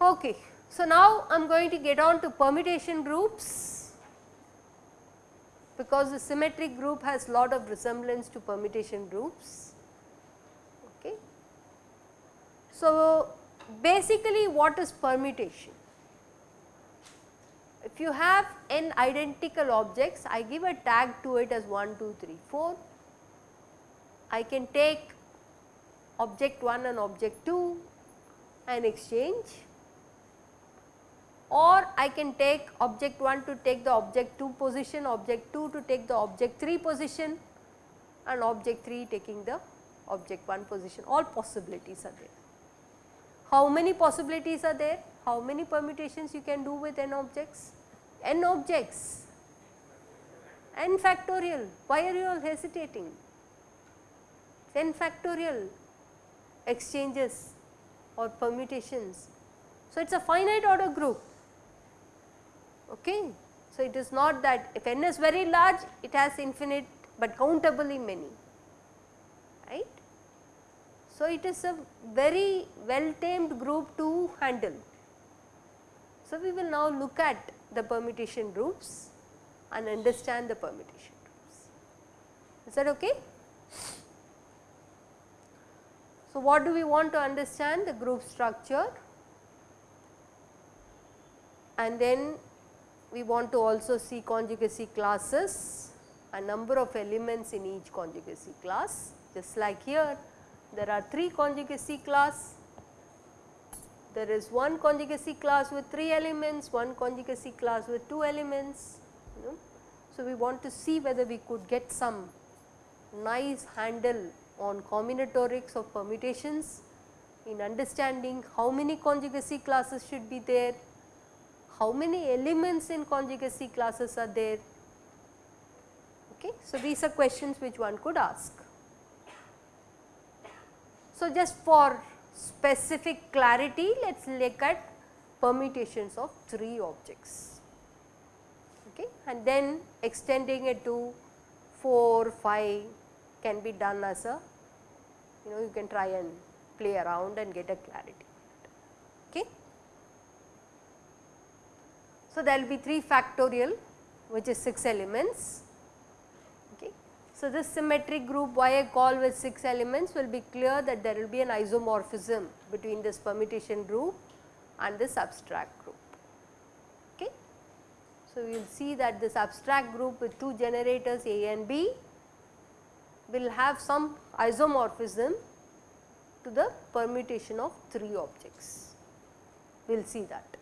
Okay. So, now I am going to get on to permutation groups because the symmetric group has lot of resemblance to permutation groups. Okay. So, basically what is permutation? If you have n identical objects, I give a tag to it as 1, 2, 3, 4. I can take object 1 and object 2 and exchange or I can take object 1 to take the object 2 position, object 2 to take the object 3 position and object 3 taking the object 1 position all possibilities are there. How many possibilities are there? How many permutations you can do with n objects? n objects, n factorial, why are you all hesitating? n factorial exchanges or permutations. So, it is a finite order group Okay. So, it is not that if n is very large it has infinite but countably many. So, it is a very well tamed group to handle. So, we will now look at the permutation groups and understand the permutation groups. Is that okay? So, what do we want to understand the group structure and then we want to also see conjugacy classes, a number of elements in each conjugacy class. Just like here, there are 3 conjugacy class, there is one conjugacy class with 3 elements, one conjugacy class with 2 elements. You know. So, we want to see whether we could get some nice handle on combinatorics of permutations in understanding how many conjugacy classes should be there, how many elements in conjugacy classes are there. Okay. So, these are questions which one could ask. So, just for specific clarity let us look at permutations of 3 objects okay. and then extending it to 4, 5 can be done as a you know you can try and play around and get a clarity. Okay. So, there will be 3 factorial which is 6 elements. So, this symmetric group why I call with 6 elements will be clear that there will be an isomorphism between this permutation group and this abstract group. Okay. So, we will see that this abstract group with 2 generators A and B will have some isomorphism to the permutation of 3 objects. We will see that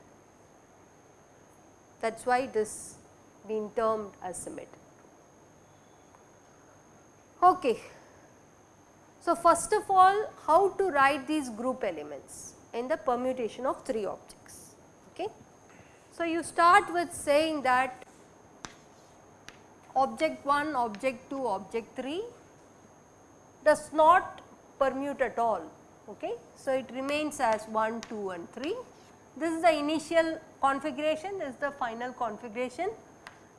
that is why it is being termed as symmetric. Okay. So, first of all how to write these group elements in the permutation of 3 objects. Okay. So, you start with saying that object 1, object 2, object 3 does not permute at all. Okay. So, it remains as 1, 2 and 3 this is the initial configuration, this is the final configuration.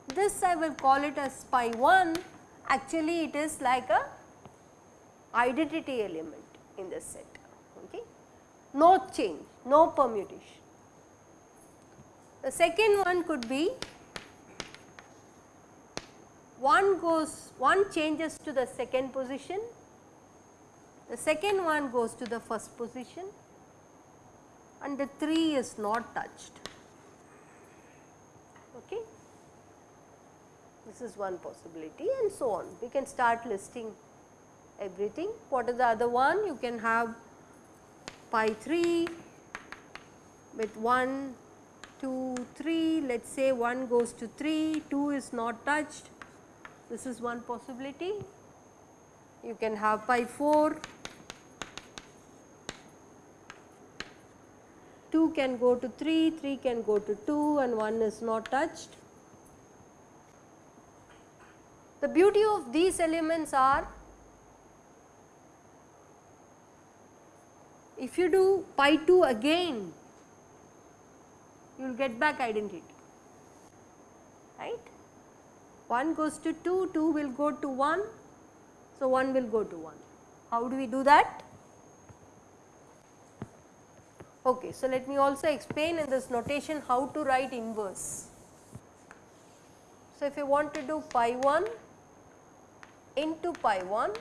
This I will call it as pi 1, actually it is like a identity element in this set, okay. no change, no permutation. The second one could be one goes, one changes to the second position, the second one goes to the first position and the 3 is not touched. Okay. This is one possibility and so on. We can start listing everything. What is the other one? You can have pi 3 with 1, 2, 3, let us say 1 goes to 3, 2 is not touched. This is one possibility. You can have pi 4 2 can go to 3, 3 can go to 2 and 1 is not touched. The beauty of these elements are if you do pi 2 again you will get back identity right. 1 goes to 2, 2 will go to 1, so 1 will go to 1. How do we do that? Okay, so let me also explain in this notation how to write inverse. So, if you want to do pi 1 into pi 1,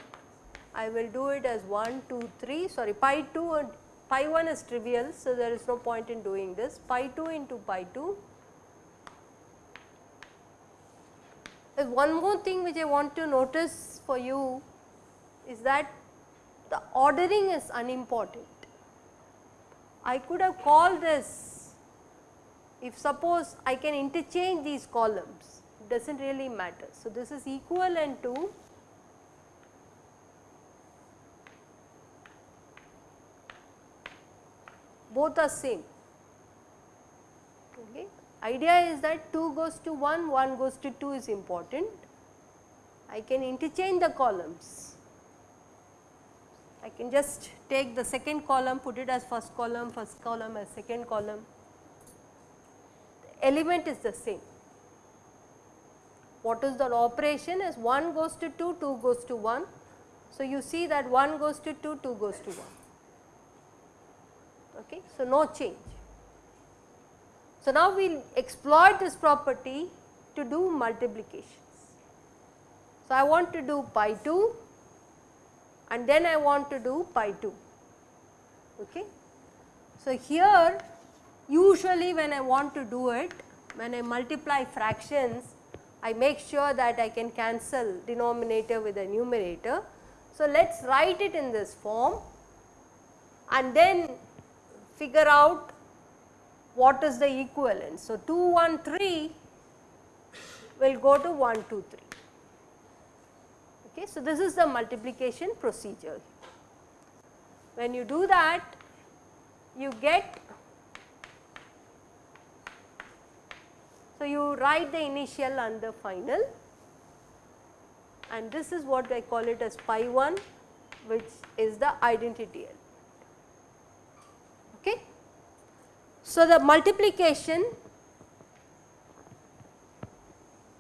I will do it as 1, 2, 3 sorry pi 2 and pi 1 is trivial. So, there is no point in doing this pi 2 into pi 2. There's one more thing which I want to notice for you is that the ordering is unimportant. I could have called this if suppose I can interchange these columns it does not really matter. So, this is equivalent to both are same. Okay. Idea is that 2 goes to 1, 1 goes to 2 is important. I can interchange the columns. I can just take the second column, put it as first column, first column as second column. The element is the same. What is the operation is 1 goes to 2, 2 goes to 1. So, you see that 1 goes to 2, 2 goes to 1 okay. So, no change. So, now we will exploit this property to do multiplications. So, I want to do pi 2 and then I want to do pi 2. Okay. So, here usually when I want to do it when I multiply fractions I make sure that I can cancel denominator with the numerator. So, let us write it in this form and then figure out what is the equivalence. So, 2 1 3 will go to 1 2 3. Okay. So, this is the multiplication procedure. When you do that you get so you write the initial and the final and this is what I call it as pi 1 which is the identity Okay. So, the multiplication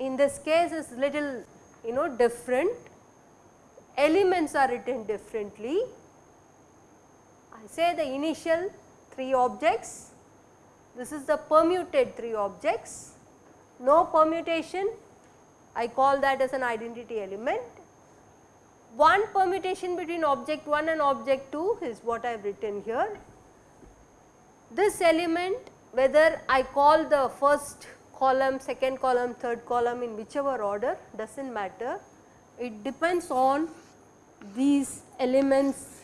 in this case is little you know different, elements are written differently. I say the initial 3 objects, this is the permuted 3 objects, no permutation, I call that as an identity element. One permutation between object 1 and object 2 is what I have written here this element whether I call the first column, second column, third column in whichever order does not matter. It depends on these elements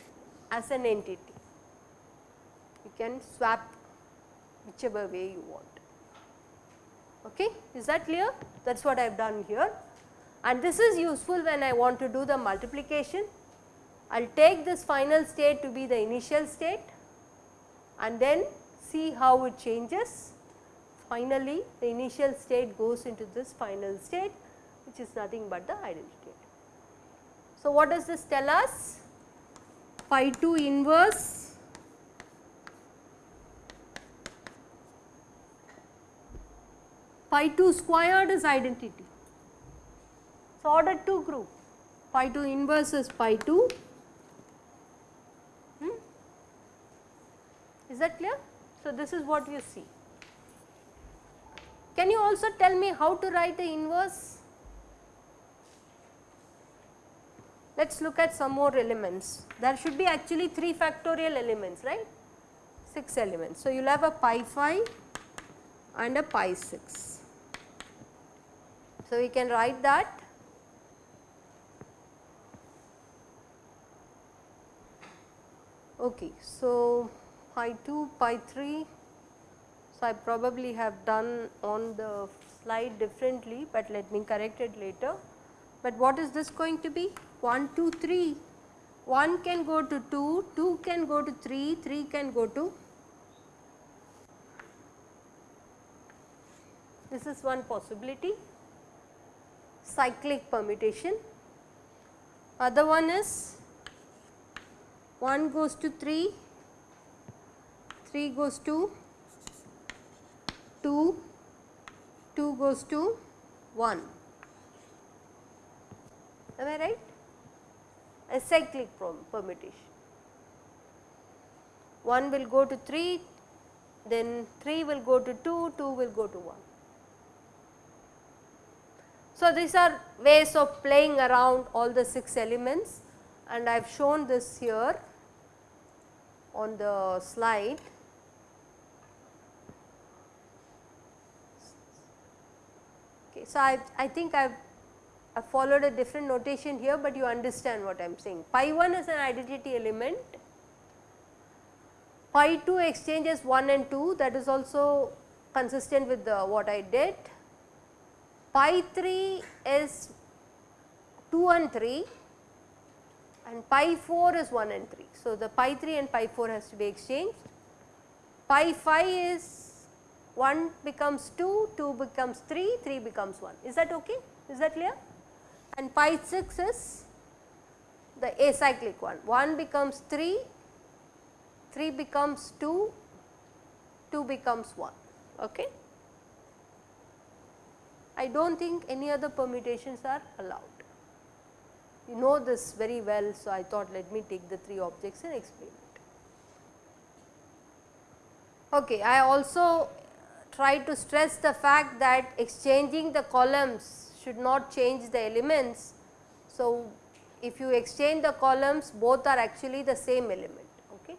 as an entity. You can swap whichever way you want. Okay. Is that clear? That is what I have done here and this is useful when I want to do the multiplication. I will take this final state to be the initial state and then see how it changes. Finally, the initial state goes into this final state which is nothing but the ideal state. So, what does this tell us? Pi 2 inverse pi 2 squared is identity. So, order 2 group pi 2 inverse is pi 2 that clear? So, this is what you see. Can you also tell me how to write the inverse? Let us look at some more elements. There should be actually 3 factorial elements, right? 6 elements. So, you will have a pi 5 and a pi 6. So, we can write that okay. So, pi 2, pi 3. So, I probably have done on the slide differently, but let me correct it later. But what is this going to be? 1, 2, 3. 1 can go to 2, 2 can go to 3, 3 can go to this is one possibility cyclic permutation. Other one is 1 goes to 3, 3 goes to 2, 2 goes to 1. Am I right? A cyclic permutation. 1 will go to 3, then 3 will go to 2, 2 will go to 1. So, these are ways of playing around all the 6 elements and I have shown this here on the slide. So, I, I think I have followed a different notation here, but you understand what I am saying. Pi 1 is an identity element, pi 2 exchanges 1 and 2 that is also consistent with the, what I did. Pi 3 is 2 and 3 and pi 4 is 1 and 3. So, the pi 3 and pi 4 has to be exchanged. Pi 5 is 1 becomes 2, 2 becomes 3, 3 becomes 1. Is that okay? Is that clear? And pi 6 is the acyclic one. 1 becomes 3, 3 becomes 2, 2 becomes 1. Okay? I do not think any other permutations are allowed. You know this very well, so I thought let me take the 3 objects and explain it. Okay, I also try to stress the fact that exchanging the columns should not change the elements. So, if you exchange the columns both are actually the same element. Okay.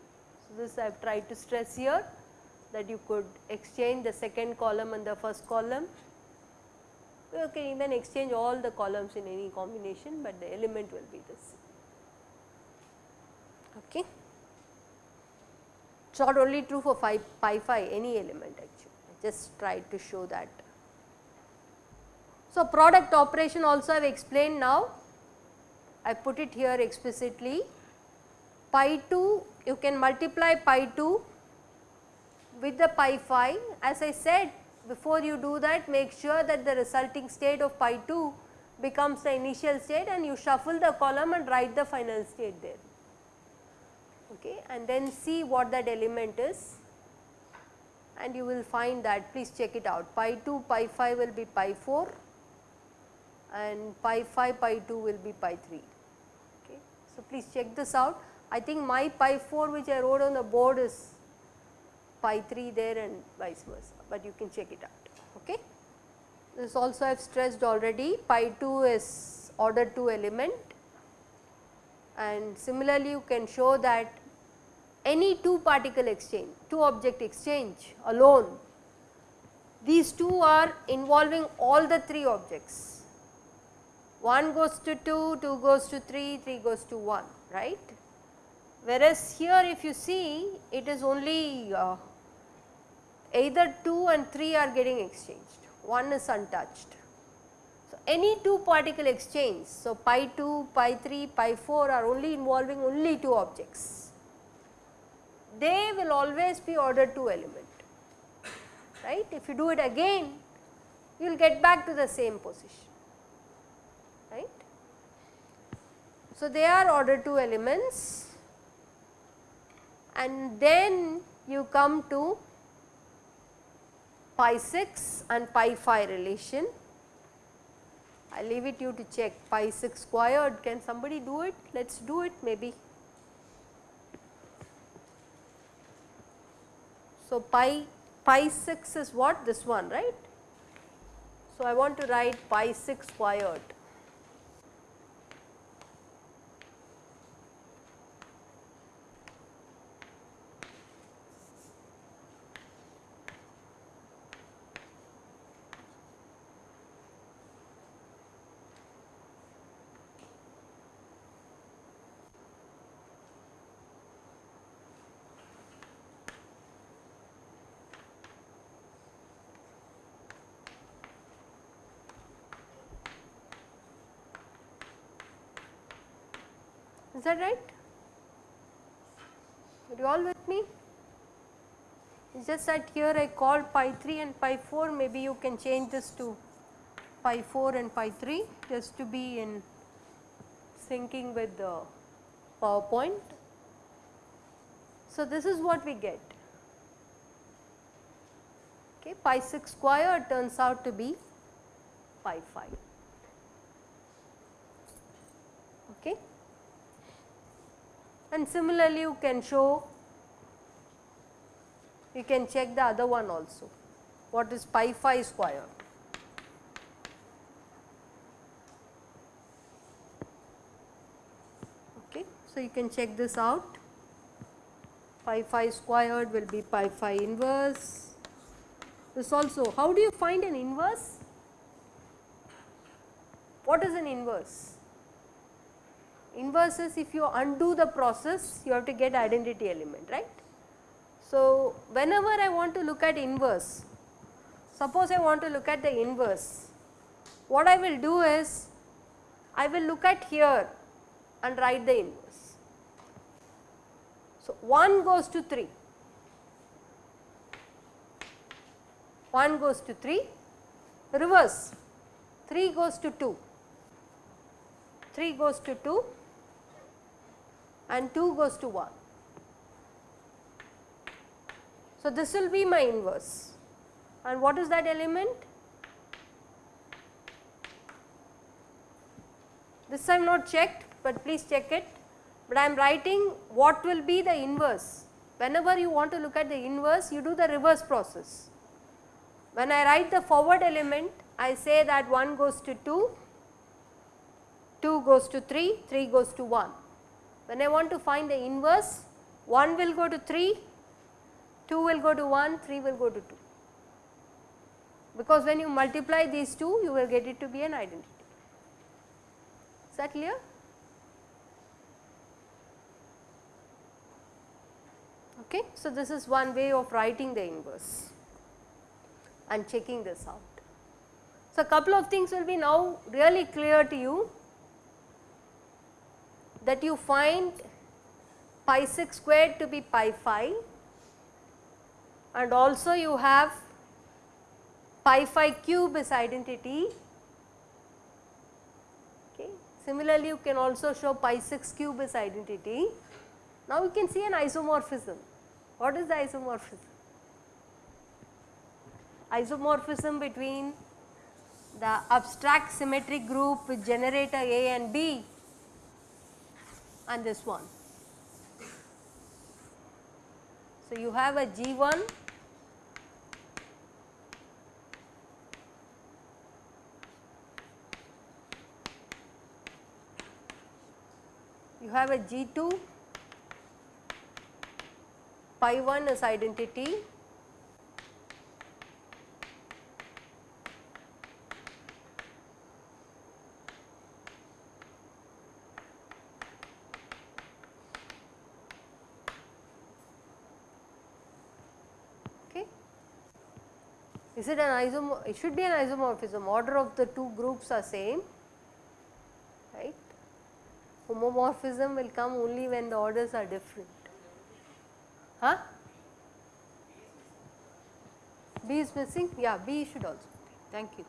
So, this I have tried to stress here that you could exchange the second column and the first column. You can even exchange all the columns in any combination, but the element will be same. Okay. It is not only true for phi, pi 5 any element actually just tried to show that. So, product operation also I have explained now, I put it here explicitly. Pi 2 you can multiply pi 2 with the pi 5 as I said before you do that make sure that the resulting state of pi 2 becomes the initial state and you shuffle the column and write the final state there. Okay? And then see what that element is and you will find that please check it out. Pi 2 pi 5 will be pi 4 and pi 5 pi 2 will be pi 3 okay. So, please check this out. I think my pi 4 which I wrote on the board is pi 3 there and vice versa, but you can check it out. Okay. This also I have stressed already. Pi 2 is order 2 element. And similarly you can show that any two particle exchange, two object exchange alone, these two are involving all the three objects. 1 goes to 2, 2 goes to 3, 3 goes to 1, right. Whereas here if you see it is only uh, either 2 and 3 are getting exchanged, 1 is untouched. So, any two particle exchange, so pi 2, pi 3, pi 4 are only involving only two objects they will always be order 2 element right. If you do it again you will get back to the same position right. So, they are order 2 elements and then you come to pi 6 and pi 5 relation. I leave it you to check pi 6 squared can somebody do it let us do it maybe So, pi pi 6 is what this one right. So, I want to write pi 6 squared Is that right? Are you all with me? It's just that here I called pi 3 and pi 4 maybe you can change this to pi 4 and pi 3 just to be in syncing with the PowerPoint. So, this is what we get. okay pi 6 square turns out to be pi 5 okay and similarly you can show you can check the other one also what is pi 5 square okay so you can check this out pi 5 squared will be pi 5 inverse. This also how do you find an inverse? What is an inverse? Inverse is if you undo the process you have to get identity element right. So, whenever I want to look at inverse, suppose I want to look at the inverse, what I will do is I will look at here and write the inverse. So, 1 goes to 3, 1 goes to 3, reverse 3 goes to 2, 3 goes to 2 and 2 goes to 1. So, this will be my inverse and what is that element? This I have not checked, but please check it but I am writing what will be the inverse. Whenever you want to look at the inverse, you do the reverse process. When I write the forward element, I say that 1 goes to 2, 2 goes to 3, 3 goes to 1. When I want to find the inverse, 1 will go to 3, 2 will go to 1, 3 will go to 2. Because when you multiply these two, you will get it to be an identity. Is that clear? Okay. So, this is one way of writing the inverse and checking this out. So, a couple of things will be now really clear to you that you find pi 6 squared to be pi 5 and also you have pi 5 cube is identity. Okay. Similarly, you can also show pi 6 cube is identity. Now, you can see an isomorphism. What is the isomorphism? Isomorphism between the abstract symmetric group with generator A and B and this one. So, you have a G1 you have a G2 pi 1 is identity okay is it an isomorph it should be an isomorphism order of the two groups are same right homomorphism will come only when the orders are different Huh? B is missing? Yeah, B should also. Thank you.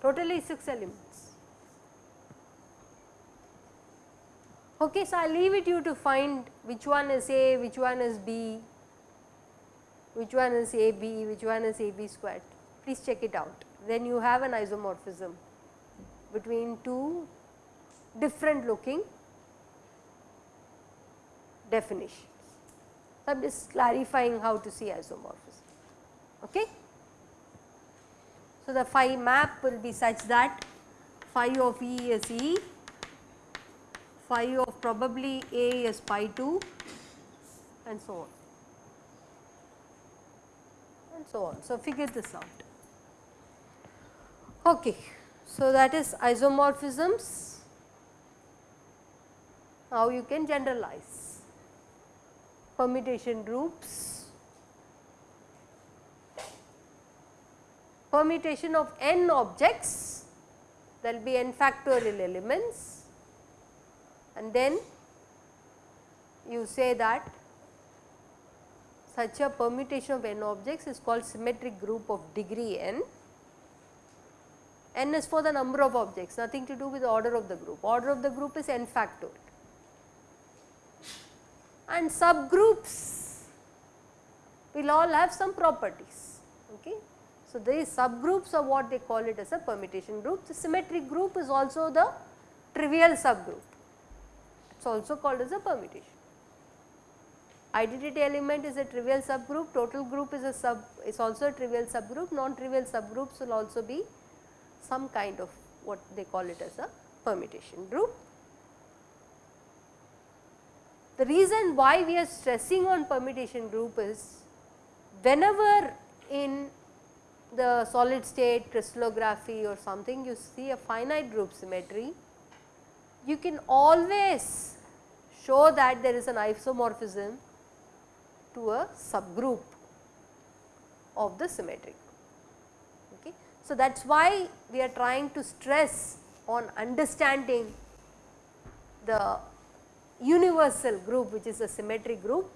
Totally 6 elements. Okay, so I leave it you to find which one is A, which one is B, which one is AB, which one is AB squared. Please check it out. Then you have an isomorphism between two different looking definitions. I am just clarifying how to see isomorphism. Okay. So, the phi map will be such that phi of E is E, phi of probably A is pi 2 and so on and so on. So, figure this out. Okay. So, that is isomorphisms, how you can generalize permutation groups, permutation of n objects there will be n factorial elements and then you say that such a permutation of n objects is called symmetric group of degree n. n is for the number of objects nothing to do with the order of the group, order of the group is n factorial and subgroups will all have some properties. Okay. So, these subgroups are what they call it as a permutation group. The symmetric group is also the trivial subgroup, it is also called as a permutation. Identity element is a trivial subgroup, total group is a sub is also a trivial subgroup, non-trivial subgroups will also be some kind of what they call it as a permutation group. The reason why we are stressing on permutation group is whenever in the solid state crystallography or something you see a finite group symmetry, you can always show that there is an isomorphism to a subgroup of the symmetric. Okay. So, that is why we are trying to stress on understanding the universal group which is a symmetric group.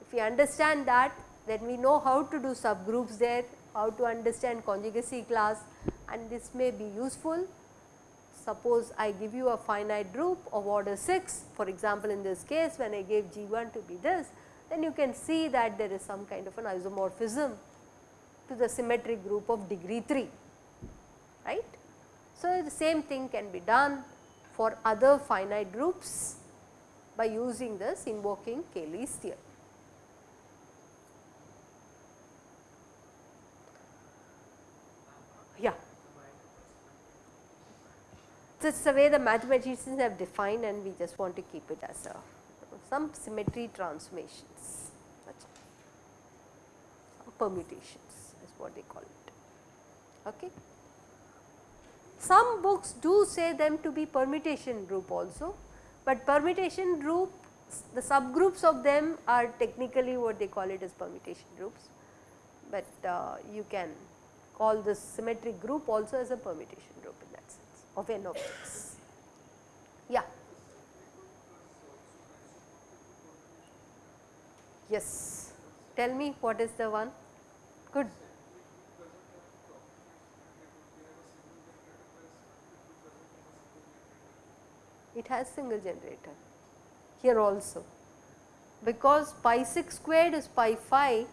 If we understand that then we know how to do subgroups there how to understand conjugacy class and this may be useful. Suppose I give you a finite group of order 6 for example, in this case when I gave G1 to be this then you can see that there is some kind of an isomorphism to the symmetric group of degree 3 right. So, the same thing can be done for other finite groups by using this invoking Cayley's theorem. Yeah. This is the way the mathematicians have defined and we just want to keep it as a some symmetry transformations, some permutations is what they call it. Okay. Some books do say them to be permutation group also, but permutation group the subgroups of them are technically what they call it as permutation groups, but uh, you can call this symmetric group also as a permutation group in that sense of n objects. Yeah. Yes, tell me what is the one? Good. It has single generator here also because pi 6 squared is pi 5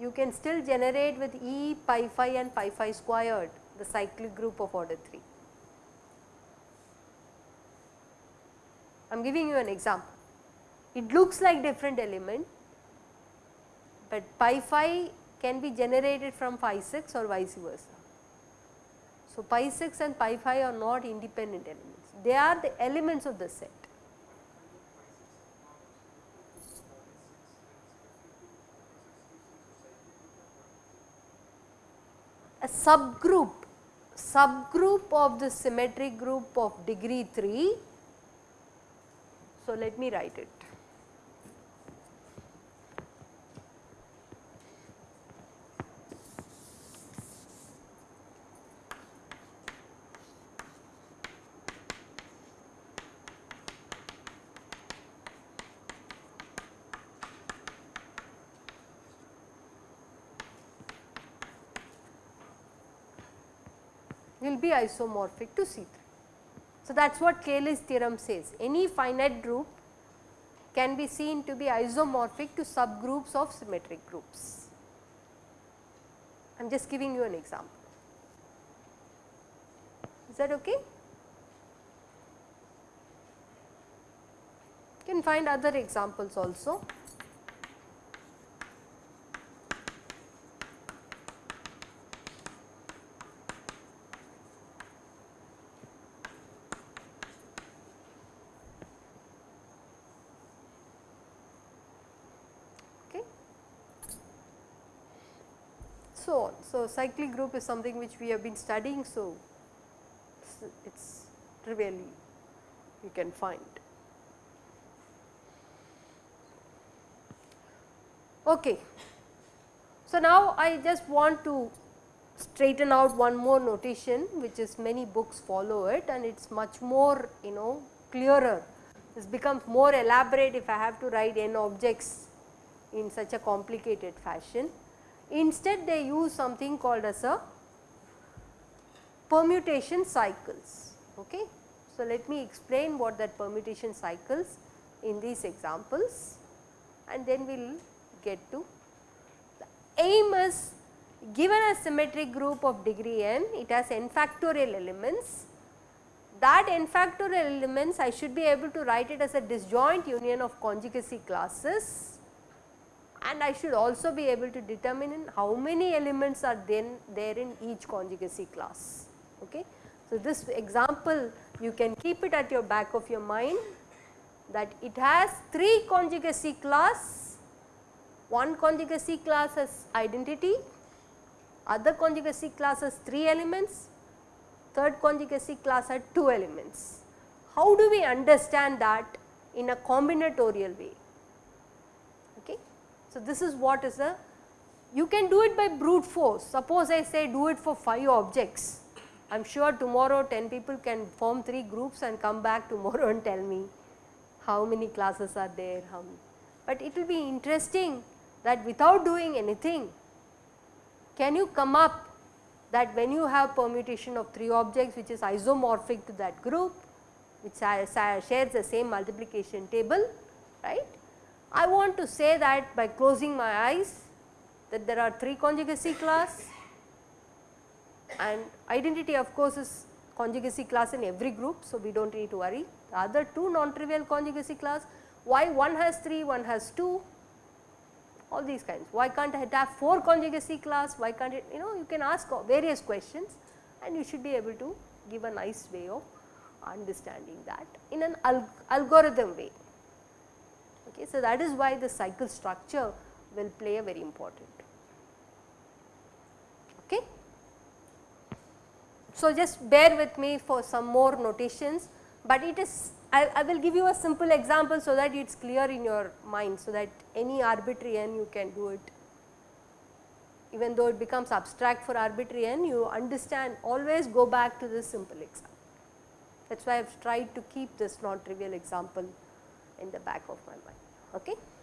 you can still generate with E pi 5 and pi 5 squared the cyclic group of order 3. I am giving you an example. It looks like different element, but pi 5 can be generated from pi 6 or vice versa. So, pi 6 and pi 5 are not independent elements, they are the elements of the set. a subgroup subgroup of the symmetric group of degree 3. So, let me write it. Will be isomorphic to C3. So, that is what Cayley's theorem says any finite group can be seen to be isomorphic to subgroups of symmetric groups. I am just giving you an example. Is that okay? You can find other examples also. So cyclic group is something which we have been studying. So, it is trivially you can find. Okay. So, now I just want to straighten out one more notation which is many books follow it and it is much more you know clearer. This becomes more elaborate if I have to write n objects in such a complicated fashion. Instead they use something called as a permutation cycles. Okay. So, let me explain what that permutation cycles in these examples and then we will get to. The aim is given a symmetric group of degree n, it has n factorial elements. That n factorial elements I should be able to write it as a disjoint union of conjugacy classes and I should also be able to determine how many elements are then there in each conjugacy class. Okay. So, this example you can keep it at your back of your mind that it has 3 conjugacy class, one conjugacy class has identity, other conjugacy class has 3 elements, third conjugacy class had 2 elements. How do we understand that in a combinatorial way? So, this is what is a you can do it by brute force suppose I say do it for 5 objects I am sure tomorrow 10 people can form 3 groups and come back tomorrow and tell me how many classes are there, how many. But it will be interesting that without doing anything, can you come up that when you have permutation of 3 objects which is isomorphic to that group, which shares the same multiplication table, right. I want to say that by closing my eyes that there are 3 conjugacy class and identity of course is conjugacy class in every group. So, we do not need to worry. The other two non-trivial conjugacy class, why one has 3, one has 2, all these kinds. Why can't it have 4 conjugacy class, why can't it, you know, you can ask various questions and you should be able to give a nice way of understanding that in an al algorithm way. Okay, so, that is why the cycle structure will play a very important. Okay. So, just bear with me for some more notations, but it is I, I, will give you a simple example so that it is clear in your mind so that any arbitrary n you can do it even though it becomes abstract for arbitrary n you understand always go back to this simple example. That is why I have tried to keep this non trivial example in the back of my mind. Okay.